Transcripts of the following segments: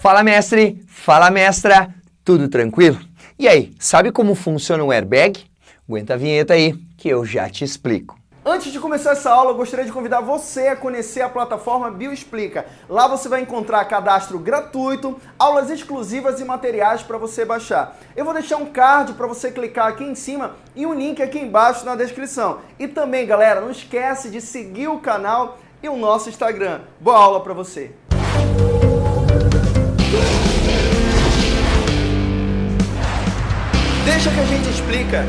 Fala mestre, fala mestra, tudo tranquilo? E aí, sabe como funciona um airbag? Aguenta a vinheta aí que eu já te explico. Antes de começar essa aula, eu gostaria de convidar você a conhecer a plataforma Bioexplica. Lá você vai encontrar cadastro gratuito, aulas exclusivas e materiais para você baixar. Eu vou deixar um card para você clicar aqui em cima e um link aqui embaixo na descrição. E também, galera, não esquece de seguir o canal e o nosso Instagram. Boa aula para você! Deixa que a gente explica.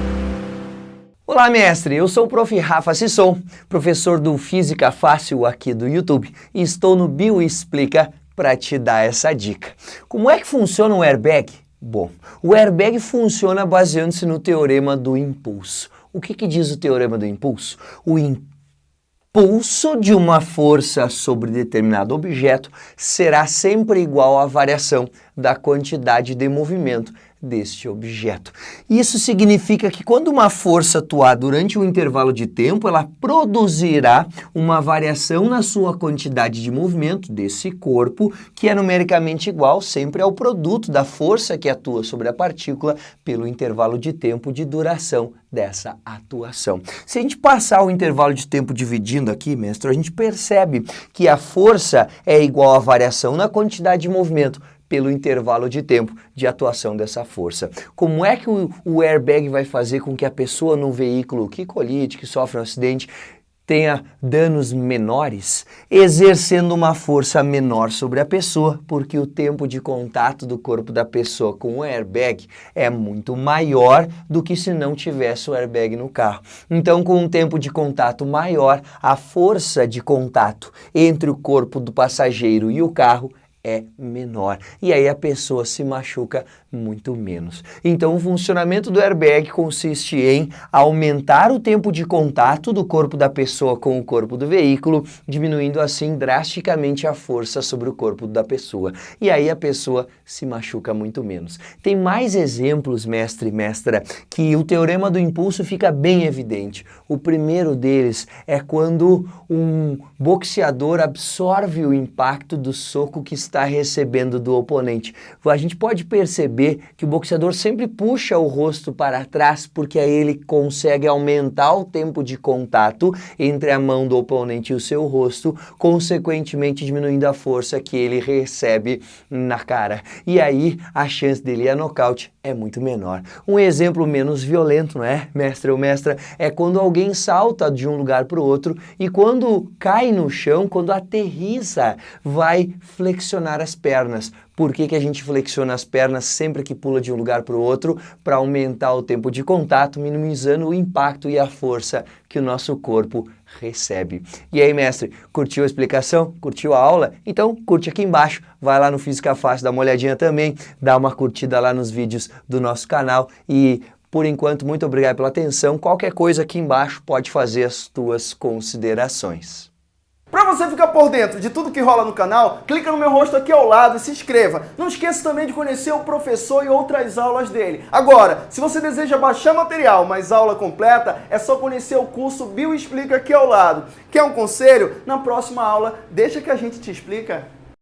Olá, mestre! Eu sou o prof. Rafa Sisson, professor do Física Fácil aqui do YouTube e estou no Bioexplica para te dar essa dica. Como é que funciona um airbag? Bom, o airbag funciona baseando-se no teorema do impulso. O que, que diz o teorema do impulso? O impulso de uma força sobre determinado objeto será sempre igual à variação da quantidade de movimento deste objeto. Isso significa que quando uma força atuar durante um intervalo de tempo, ela produzirá uma variação na sua quantidade de movimento desse corpo, que é numericamente igual sempre ao produto da força que atua sobre a partícula pelo intervalo de tempo de duração dessa atuação. Se a gente passar o intervalo de tempo dividindo aqui, mestre, a gente percebe que a força é igual à variação na quantidade de movimento pelo intervalo de tempo de atuação dessa força. Como é que o, o airbag vai fazer com que a pessoa no veículo que colide, que sofre um acidente, tenha danos menores, exercendo uma força menor sobre a pessoa, porque o tempo de contato do corpo da pessoa com o airbag é muito maior do que se não tivesse o airbag no carro. Então, com um tempo de contato maior, a força de contato entre o corpo do passageiro e o carro é menor. E aí a pessoa se machuca muito menos. Então o funcionamento do airbag consiste em aumentar o tempo de contato do corpo da pessoa com o corpo do veículo, diminuindo assim drasticamente a força sobre o corpo da pessoa. E aí a pessoa se machuca muito menos. Tem mais exemplos, mestre e mestra, que o teorema do impulso fica bem evidente. O primeiro deles é quando um boxeador absorve o impacto do soco que está recebendo do oponente. A gente pode perceber que o boxeador sempre puxa o rosto para trás porque aí ele consegue aumentar o tempo de contato entre a mão do oponente e o seu rosto, consequentemente diminuindo a força que ele recebe na cara. E aí a chance dele a nocaute é muito menor. Um exemplo menos violento, não é, mestre ou mestra, é quando alguém salta de um lugar para o outro e quando cai no chão, quando aterriza, vai flexionar flexionar as pernas. Por que, que a gente flexiona as pernas sempre que pula de um lugar para o outro? Para aumentar o tempo de contato, minimizando o impacto e a força que o nosso corpo recebe. E aí, mestre, curtiu a explicação? Curtiu a aula? Então, curte aqui embaixo, vai lá no Física Fácil, dá uma olhadinha também, dá uma curtida lá nos vídeos do nosso canal e por enquanto, muito obrigado pela atenção. Qualquer coisa aqui embaixo pode fazer as tuas considerações. Para você ficar por dentro de tudo que rola no canal, clica no meu rosto aqui ao lado e se inscreva. Não esqueça também de conhecer o professor e outras aulas dele. Agora, se você deseja baixar material, mas aula completa, é só conhecer o curso Bio Explica aqui ao lado. Quer um conselho? Na próxima aula, deixa que a gente te explica.